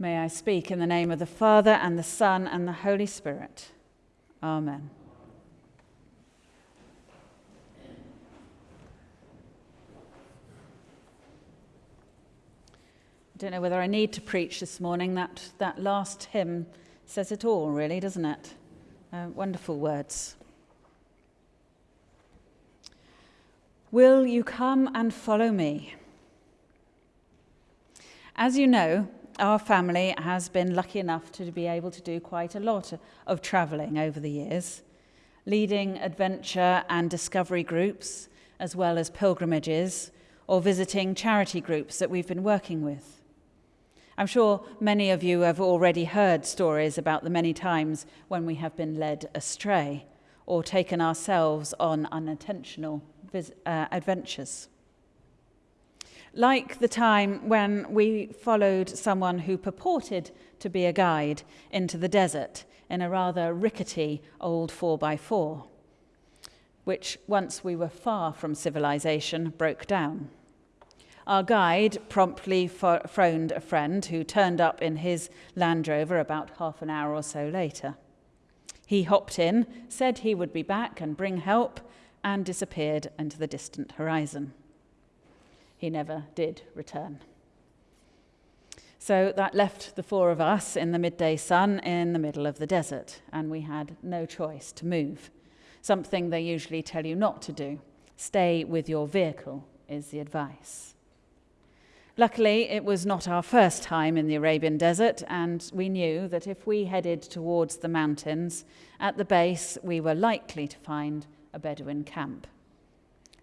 May I speak in the name of the Father, and the Son, and the Holy Spirit. Amen. I don't know whether I need to preach this morning. That, that last hymn says it all, really, doesn't it? Uh, wonderful words. Will you come and follow me? As you know, our family has been lucky enough to be able to do quite a lot of travelling over the years, leading adventure and discovery groups, as well as pilgrimages, or visiting charity groups that we've been working with. I'm sure many of you have already heard stories about the many times when we have been led astray or taken ourselves on unintentional uh, adventures. Like the time when we followed someone who purported to be a guide into the desert in a rather rickety old 4x4, which, once we were far from civilization, broke down. Our guide promptly phoned a friend who turned up in his Land Rover about half an hour or so later. He hopped in, said he would be back and bring help, and disappeared into the distant horizon he never did return. So that left the four of us in the midday sun in the middle of the desert, and we had no choice to move. Something they usually tell you not to do. Stay with your vehicle is the advice. Luckily, it was not our first time in the Arabian desert, and we knew that if we headed towards the mountains, at the base we were likely to find a Bedouin camp.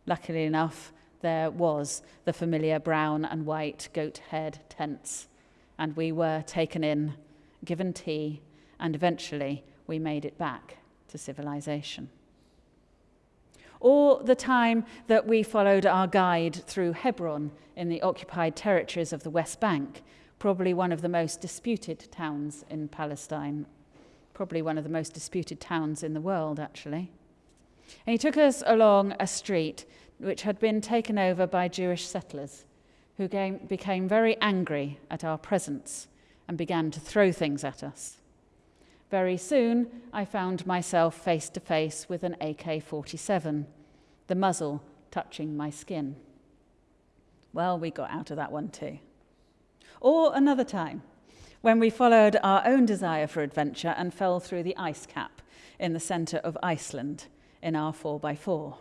Luckily enough, there was the familiar brown and white goat haired tents, and we were taken in, given tea, and eventually we made it back to civilization. Or the time that we followed our guide through Hebron in the occupied territories of the West Bank, probably one of the most disputed towns in Palestine, probably one of the most disputed towns in the world, actually. And he took us along a street which had been taken over by Jewish settlers who came, became very angry at our presence and began to throw things at us. Very soon, I found myself face to face with an AK 47, the muzzle touching my skin. Well, we got out of that one too. Or another time, when we followed our own desire for adventure and fell through the ice cap in the centre of Iceland in our 4x4.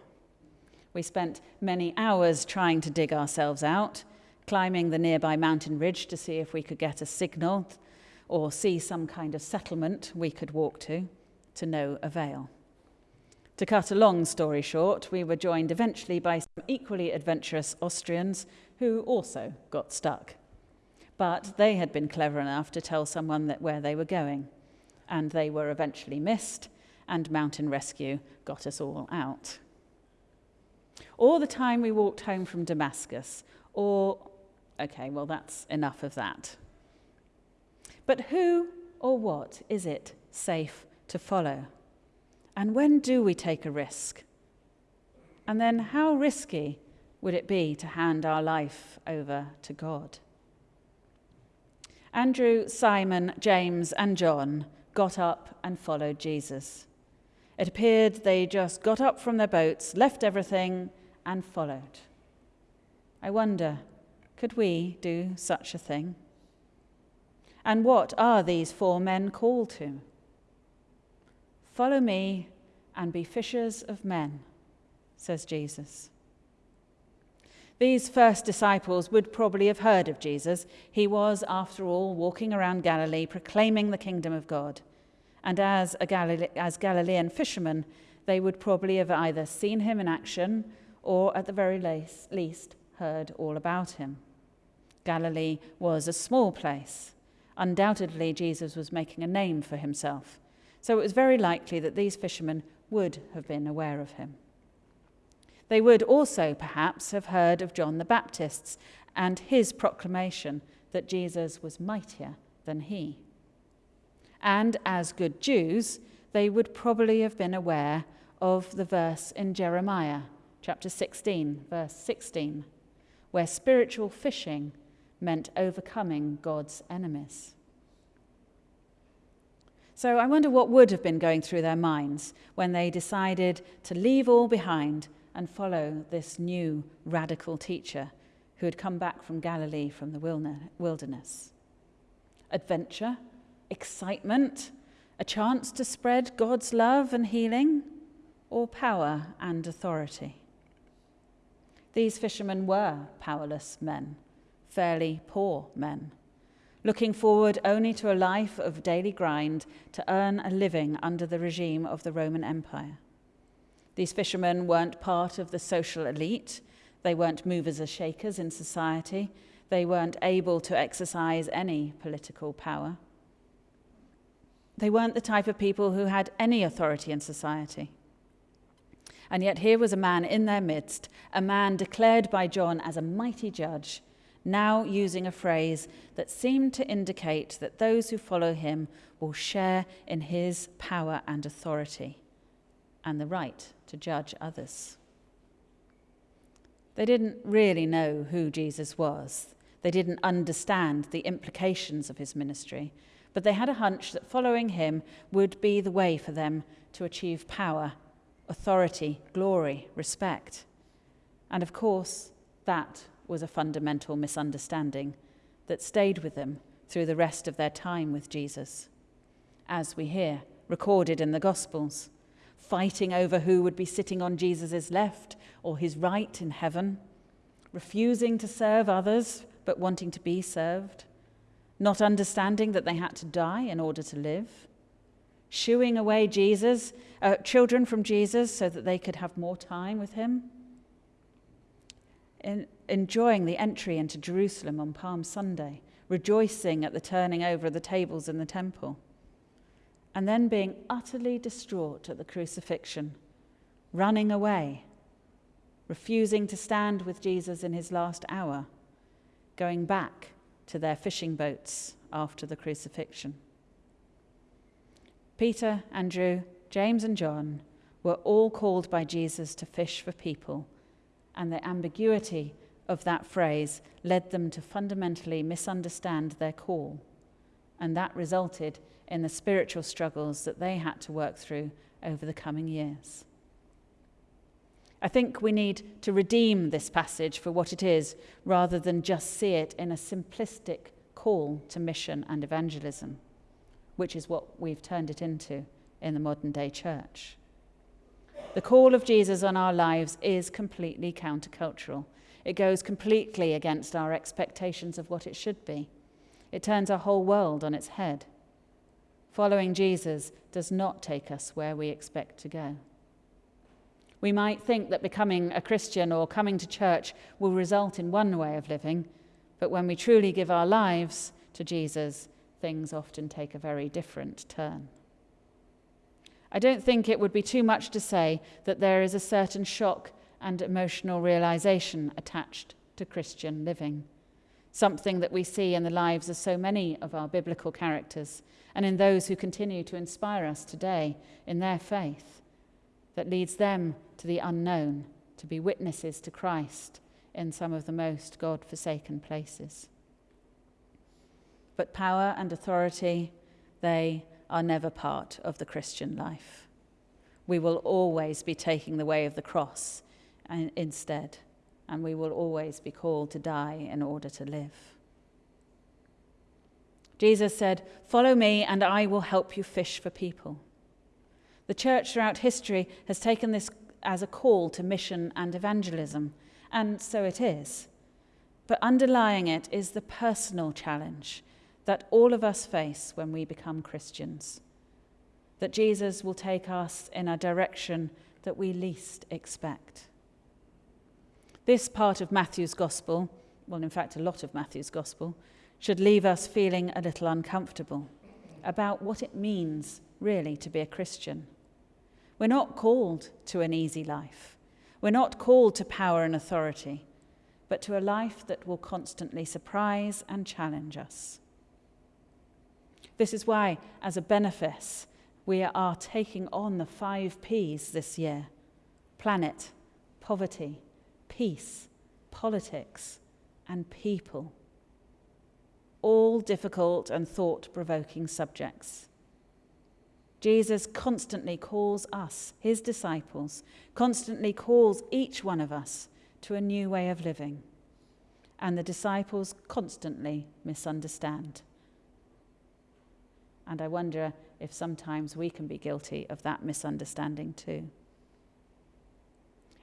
We spent many hours trying to dig ourselves out, climbing the nearby mountain ridge to see if we could get a signal or see some kind of settlement we could walk to, to no avail. To cut a long story short, we were joined eventually by some equally adventurous Austrians who also got stuck. But they had been clever enough to tell someone that where they were going, and they were eventually missed, and mountain rescue got us all out or the time we walked home from Damascus, or, okay, well, that's enough of that. But who or what is it safe to follow? And when do we take a risk? And then how risky would it be to hand our life over to God? Andrew, Simon, James, and John got up and followed Jesus. It appeared they just got up from their boats, left everything, and followed. I wonder, could we do such a thing? And what are these four men called to? Follow me and be fishers of men, says Jesus. These first disciples would probably have heard of Jesus. He was, after all, walking around Galilee proclaiming the kingdom of God. And as, a Galile- as Galilean fishermen, they would probably have either seen him in action or at the very least heard all about him. Galilee was a small place. Undoubtedly, Jesus was making a name for himself. So it was very likely that these fishermen would have been aware of him. They would also, perhaps, have heard of John the Baptist's and his proclamation that Jesus was mightier than he. And as good Jews, they would probably have been aware of the verse in Jeremiah chapter 16, verse 16, where spiritual fishing meant overcoming God's enemies. So I wonder what would have been going through their minds when they decided to leave all behind and follow this new radical teacher who had come back from Galilee from the wilderness. Adventure, excitement, a chance to spread God's love and healing, or power and authority. These fishermen were powerless men, fairly poor men, looking forward only to a life of daily grind to earn a living under the regime of the Roman Empire. These fishermen weren't part of the social elite, they weren't movers or shakers in society, they weren't able to exercise any political power. They weren't the type of people who had any authority in society. And yet, here was a man in their midst, a man declared by John as a mighty judge, now using a phrase that seemed to indicate that those who follow him will share in his power and authority and the right to judge others. They didn't really know who Jesus was. They didn't understand the implications of his ministry, but they had a hunch that following him would be the way for them to achieve power authority, glory, respect. And of course, that was a fundamental misunderstanding that stayed with them through the rest of their time with Jesus. As we hear, recorded in the Gospels, fighting over who would be sitting on Jesus' left or his right in heaven, refusing to serve others but wanting to be served, not understanding that they had to die in order to live shooing away Jesus, uh, children from Jesus, so that they could have more time with him. In, enjoying the entry into Jerusalem on Palm Sunday, rejoicing at the turning over of the tables in the temple, and then being utterly distraught at the crucifixion, running away, refusing to stand with Jesus in his last hour, going back to their fishing boats after the crucifixion. Peter, Andrew, James, and John were all called by Jesus to fish for people, and the ambiguity of that phrase led them to fundamentally misunderstand their call, and that resulted in the spiritual struggles that they had to work through over the coming years. I think we need to redeem this passage for what it is rather than just see it in a simplistic call to mission and evangelism which is what we've turned it into in the modern day church. The call of Jesus on our lives is completely countercultural. It goes completely against our expectations of what it should be. It turns our whole world on its head. Following Jesus does not take us where we expect to go. We might think that becoming a Christian or coming to church will result in one way of living, but when we truly give our lives to Jesus, things often take a very different turn. I don't think it would be too much to say that there is a certain shock and emotional realization attached to Christian living, something that we see in the lives of so many of our biblical characters and in those who continue to inspire us today in their faith, that leads them to the unknown, to be witnesses to Christ in some of the most God forsaken places. But power and authority, they are never part of the Christian life. We will always be taking the way of the cross instead, and we will always be called to die in order to live. Jesus said, Follow me, and I will help you fish for people. The church throughout history has taken this as a call to mission and evangelism, and so it is. But underlying it is the personal challenge that all of us face when we become Christians. That Jesus will take us in a direction that we least expect. This part of Matthew's Gospel, well, in fact, a lot of Matthew's Gospel, should leave us feeling a little uncomfortable about what it means, really, to be a Christian. We're not called to an easy life. We're not called to power and authority, but to a life that will constantly surprise and challenge us. This is why, as a benefice, we are taking on the five P's this year planet, poverty, peace, politics, and people. All difficult and thought provoking subjects. Jesus constantly calls us, his disciples, constantly calls each one of us to a new way of living. And the disciples constantly misunderstand. And I wonder if sometimes we can be guilty of that misunderstanding too.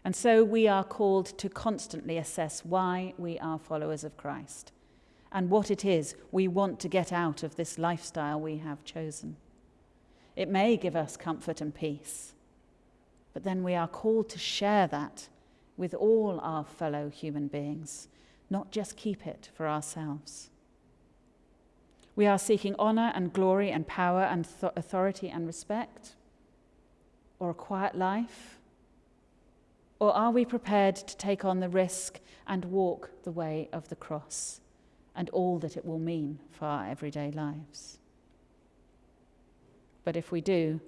And so we are called to constantly assess why we are followers of Christ and what it is we want to get out of this lifestyle we have chosen. It may give us comfort and peace, but then we are called to share that with all our fellow human beings, not just keep it for ourselves. We are seeking honour and glory and power and th- authority and respect, or a quiet life? Or are we prepared to take on the risk and walk the way of the cross and all that it will mean for our everyday lives? But if we do,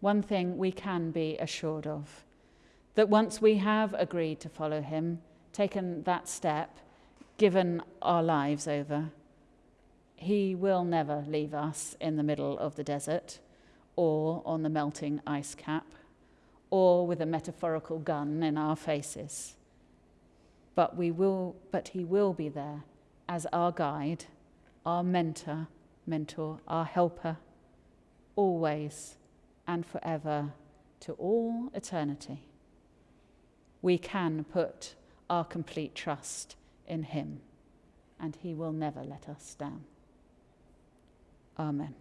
one thing we can be assured of that once we have agreed to follow him, taken that step, given our lives over, he will never leave us in the middle of the desert or on the melting ice cap or with a metaphorical gun in our faces. But, we will, but he will be there as our guide, our mentor, mentor, our helper, always and forever to all eternity. We can put our complete trust in him, and he will never let us down. Amen.